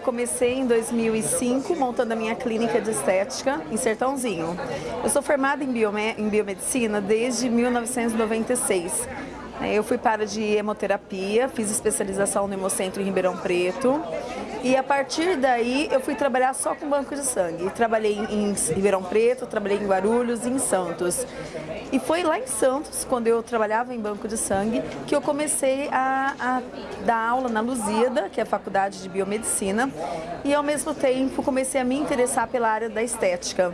comecei em 2005 montando a minha clínica de estética em Sertãozinho. Eu sou formada em, biome em biomedicina desde 1996. Eu fui para de hemoterapia, fiz especialização no Hemocentro em Ribeirão Preto e a partir daí eu fui trabalhar só com banco de sangue. Trabalhei em Ribeirão Preto, trabalhei em Guarulhos e em Santos. E foi lá em Santos, quando eu trabalhava em banco de sangue, que eu comecei a, a dar aula na Luzida, que é a faculdade de biomedicina, e ao mesmo tempo comecei a me interessar pela área da estética.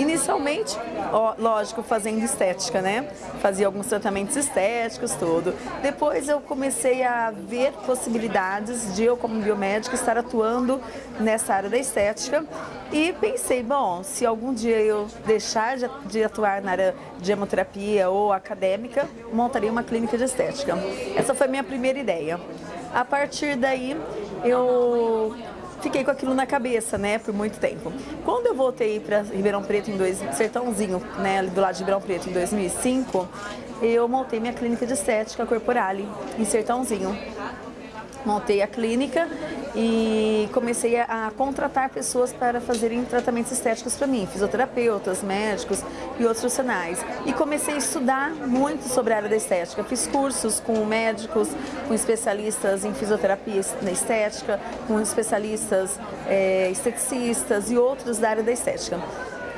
Inicialmente, ó, lógico, fazendo estética, né? Fazia alguns tratamentos estéticos, tudo. Depois eu comecei a ver possibilidades de eu, como biomédica, estar atuando nessa área da estética. E pensei, bom, se algum dia eu deixar de, atuar na área de hemoterapia ou acadêmica, montaria uma clínica de estética. Essa foi a minha primeira ideia. A partir daí, eu fiquei com aquilo na cabeça, né, por muito tempo. Quando eu voltei para Ribeirão Preto em dois, Sertãozinho, né, do lado de Ribeirão Preto em 2005, eu montei minha clínica de estética Corporale em Sertãozinho montei a clínica e comecei a, contratar pessoas para fazerem tratamentos estéticos para mim, fisioterapeutas, médicos e outros profissionais. E comecei a estudar muito sobre a área da estética. Fiz cursos com médicos, com especialistas em fisioterapia na estética, com especialistas é, esteticistas e outros da área da estética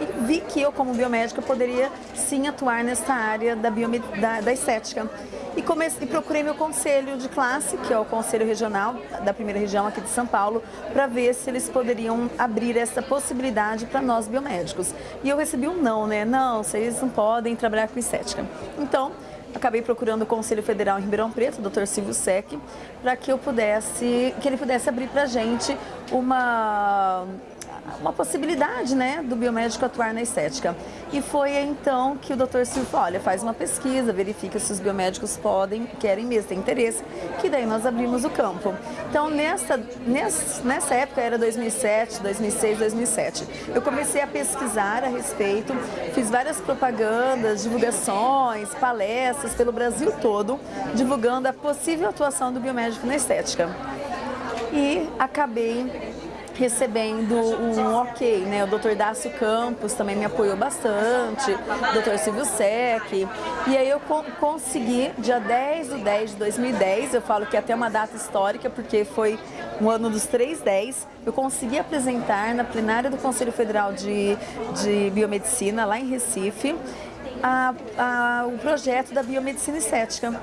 e vi que eu, como biomédica, poderia sim atuar nessa área da, da, da estética. E, comecei, e procurei meu conselho de classe, que é o conselho regional da primeira região aqui de São Paulo, para ver se eles poderiam abrir essa possibilidade para nós biomédicos. E eu recebi um não, né? Não, vocês não podem trabalhar com estética. Então, acabei procurando o Conselho Federal em Ribeirão Preto, o Dr. Silvio Sec, para que eu pudesse, que ele pudesse abrir para a gente uma uma possibilidade né, do biomédico atuar na estética. E foi então que o Dr. Silvio olha, faz uma pesquisa, verifica se os biomédicos podem, querem mesmo, têm interesse, que daí nós abrimos o campo. Então, nessa, nessa, nessa época, era 2007, 2006, 2007, eu comecei a pesquisar a respeito, fiz várias propagandas, divulgações, palestras pelo Brasil todo, divulgando a possível atuação do biomédico na estética. E acabei recebendo um ok, né? O Dr. Dácio Campos também me apoiou bastante, o Dr. Silvio Sec. E aí eu co consegui, dia 10 de 10 de 2010, eu falo que é até uma data histórica, porque foi um ano dos 310, eu consegui apresentar na plenária do Conselho Federal de, de Biomedicina, lá em Recife, a, a, o projeto da biomedicina estética.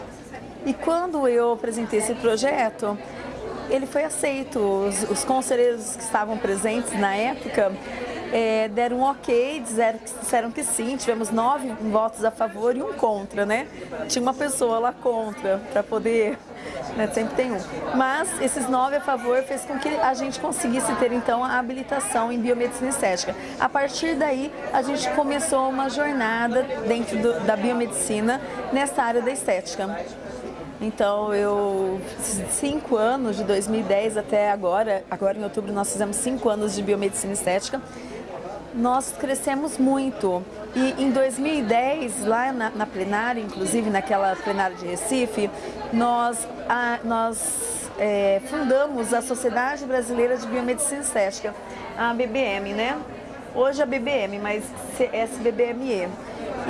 E quando eu apresentei esse projeto, ele foi aceito. Os, os conselheiros que estavam presentes na época é, deram um ok, disseram, disseram que sim, tivemos nove votos a favor e um contra, né? Tinha uma pessoa lá contra para poder, né, sempre tem um. Mas esses nove a favor fez com que a gente conseguisse ter então a habilitação em biomedicina estética. A partir daí a gente começou uma jornada dentro do, da biomedicina nessa área da estética. Então, eu, cinco anos, de 2010 até agora, agora em outubro nós fizemos cinco anos de biomedicina estética, nós crescemos muito. E em 2010, lá na, na plenária, inclusive naquela plenária de Recife, nós, a, nós é, fundamos a Sociedade Brasileira de Biomedicina Estética, a BBM, né? Hoje é a BBM, mas SBBME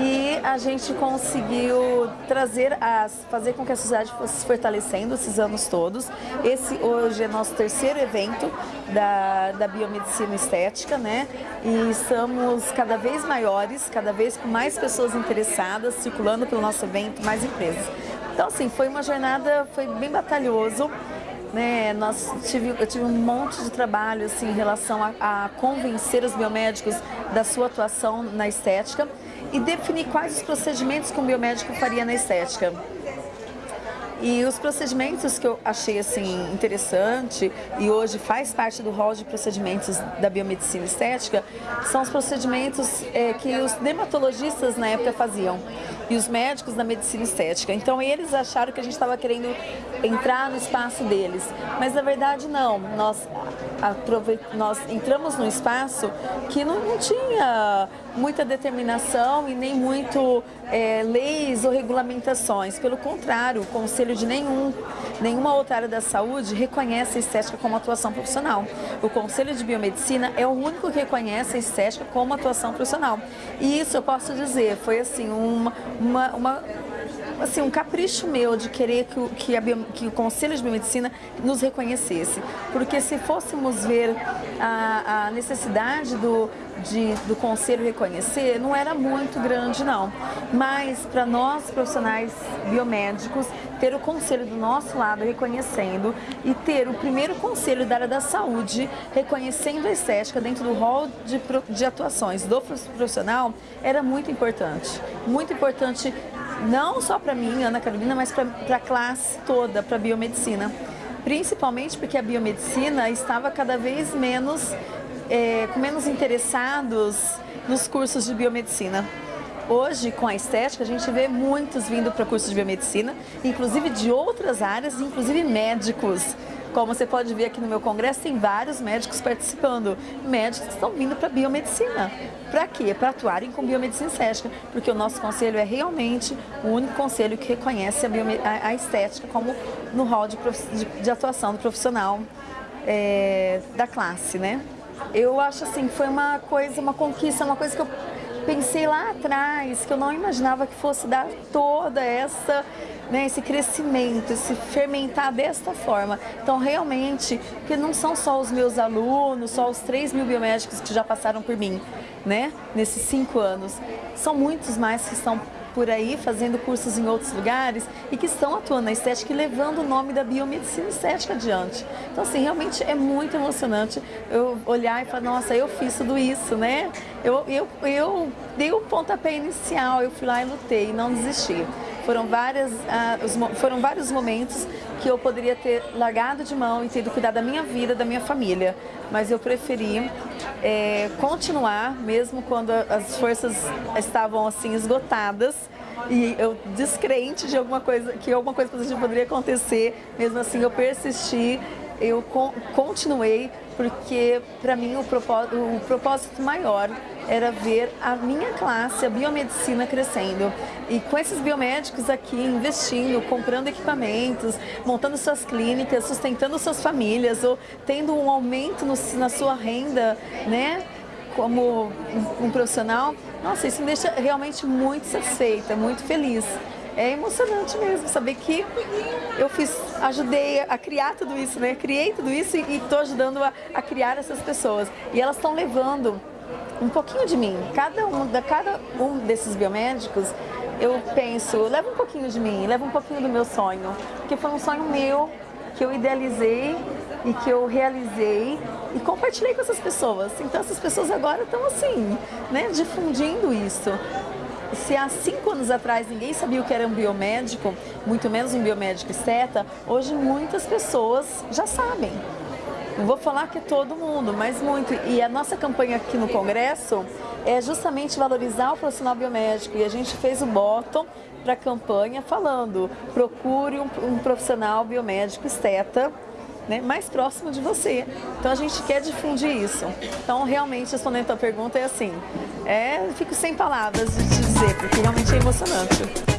e a gente conseguiu trazer, as, fazer com que a sociedade fosse se fortalecendo esses anos todos. Esse hoje é nosso terceiro evento da, da biomedicina estética, né? E estamos cada vez maiores, cada vez com mais pessoas interessadas, circulando pelo nosso evento, mais empresas. Então, assim, foi uma jornada, foi bem batalhoso, né, nós tive, eu tive um monte de trabalho assim, em relação a, a convencer os biomédicos da sua atuação na estética e definir quais os procedimentos que um biomédico faria na estética. E os procedimentos que eu achei assim interessante e hoje faz parte do rol de procedimentos da biomedicina estética são os procedimentos é, que os dermatologistas na época faziam. E os médicos da medicina estética. Então eles acharam que a gente estava querendo entrar no espaço deles, mas na verdade não. Nós, nós entramos num espaço que não, não tinha muita determinação e nem muito é, leis ou regulamentações. Pelo contrário, o conselho de nenhum, nenhuma outra área da saúde reconhece a estética como atuação profissional. O Conselho de Biomedicina é o único que reconhece a estética como atuação profissional. E isso eu posso dizer, foi assim, uma, uma, uma assim, um capricho meu de querer que o, que, a, que o Conselho de Biomedicina nos reconhecesse. Porque se fôssemos ver a, a necessidade do, de, do Conselho reconhecer, não era muito grande não. Mas para nós profissionais biomédicos, ter o Conselho do nosso lado reconhecendo e ter o primeiro Conselho da área da saúde reconhecendo a estética dentro do rol de, de atuações do profissional era muito importante. Muito importante não só para mim, Ana Carolina, mas para a classe toda, para a biomedicina. Principalmente porque a biomedicina estava cada vez menos, é, com menos interessados nos cursos de biomedicina. Hoje, com a estética, a gente vê muitos vindo para cursos de biomedicina, inclusive de outras áreas, inclusive médicos. Como você pode ver aqui no meu congresso, tem vários médicos participando. Médicos que estão vindo para biomedicina. Para quê? Para atuarem com biomedicina estética. Porque o nosso conselho é realmente o único conselho que reconhece a, a, a estética como no rol de, de, de atuação do profissional é, da classe, né? Eu acho assim, foi uma coisa, uma conquista, uma coisa que eu pensei lá atrás, que eu não imaginava que fosse dar toda essa né, esse crescimento, esse fermentar desta forma. Então, realmente, que não são só os meus alunos, só os 3 mil biomédicos que já passaram por mim, né, nesses cinco anos. São muitos mais que estão por aí fazendo cursos em outros lugares e que estão atuando na estética e levando o nome da biomedicina estética adiante. Então, assim, realmente é muito emocionante eu olhar e falar, nossa, eu fiz tudo isso, né? Eu, eu, eu dei o pontapé inicial, eu fui lá e lutei, não desisti. Foram, várias, uh, os, foram vários momentos que eu poderia ter largado de mão e ter cuidado da minha vida, da minha família. Mas eu preferi é, continuar, mesmo quando as forças estavam assim esgotadas, e eu descrente de alguma coisa, que alguma coisa positiva poderia acontecer, mesmo assim eu persisti, eu continuei, porque para mim o propósito, o propósito maior era ver a minha classe, a biomedicina crescendo. E com esses biomédicos aqui investindo, comprando equipamentos, montando suas clínicas, sustentando suas famílias, ou tendo um aumento no, na sua renda, né? Como um, profissional, nossa, isso me deixa realmente muito satisfeita, muito feliz é emocionante mesmo saber que eu fiz, ajudei a criar tudo isso, né? Criei tudo isso e estou ajudando a, a, criar essas pessoas. E elas estão levando um pouquinho de mim. Cada um, da cada um desses biomédicos, eu penso, leva um pouquinho de mim, leva um pouquinho do meu sonho, porque foi um sonho meu que eu idealizei e que eu realizei e compartilhei com essas pessoas. Então essas pessoas agora estão assim, né, difundindo isso. Se há cinco anos atrás ninguém sabia o que era um biomédico, muito menos um biomédico esteta, hoje muitas pessoas já sabem. Não vou falar que todo mundo, mas muito. E a nossa campanha aqui no Congresso é justamente valorizar o profissional biomédico. E a gente fez o bottom para a campanha falando, procure um, um profissional biomédico esteta né, mais próximo de você. Então a gente quer difundir isso. Então realmente respondendo a tua pergunta é assim, é, fico sem palavras de te dizer, porque realmente é emocionante.